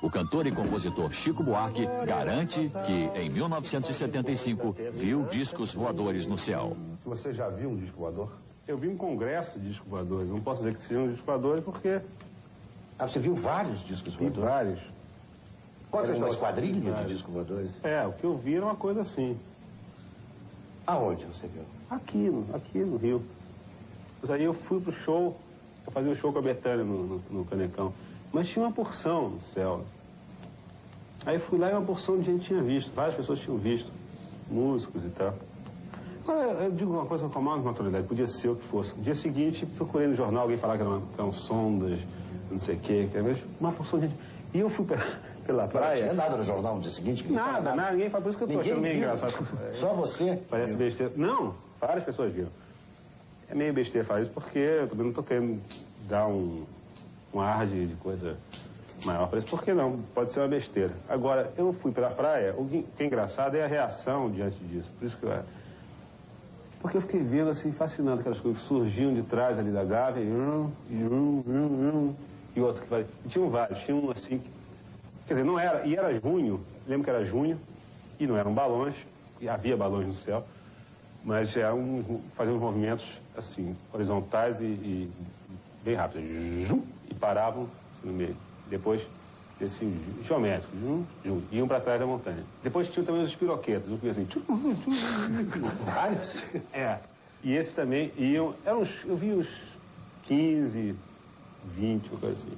O cantor e compositor Chico Buarque garante que, em 1975, viu discos voadores no céu. Você já viu um disco voador? Eu vi um congresso de discos voadores. Não posso dizer que sejam discos voadores porque... Ah, você viu vários discos Vi voadores? vários. Era uma Vários. esquadrilha de discos voadores? É, o que eu vi era uma coisa assim. Aonde você viu? Aqui, aqui no Rio. Mas aí eu fui pro show, eu fazia um show com a Betânia no, no, no Canecão. Mas tinha uma porção no céu. Aí fui lá e uma porção de gente tinha visto, várias pessoas tinham visto, músicos e tal. Agora, eu digo uma coisa com a maior naturalidade, podia ser o que fosse. No dia seguinte, procurei no jornal, alguém falar que eram, que eram sondas, não sei o quê, uma porção de gente. E eu fui pela, pela Não tinha praia. nada no jornal no dia seguinte? Nada, falava nada, ninguém fala, por isso que eu tô achando meio engraçado. Só você? Parece viu. besteira. Não, várias pessoas viram. É meio besteira falar isso porque eu também não estou querendo dar um, um ar de, de coisa maior isso. Por que não? Pode ser uma besteira. Agora, eu fui pela praia, o que é engraçado é a reação diante disso. Por isso que eu... Porque eu fiquei vendo assim, fascinando aquelas coisas que surgiam de trás ali da gávea, e, hum, e, hum, e outro que vai. Tinham vários, tinha um assim. que- Quer dizer, não era, e era junho, lembro que era junho, e não eram balões, e havia balões no céu, mas eram um, faziam uns movimentos assim, horizontais e, e bem rápidos, paravam no meio. Depois desciam geométricos, zum, iam para trás da montanha. Depois tinham também os espiroquetas, um assim, tchum, Vários? é. E esses também iam, eram uns, eu vi uns 15, 20, uma coisa assim.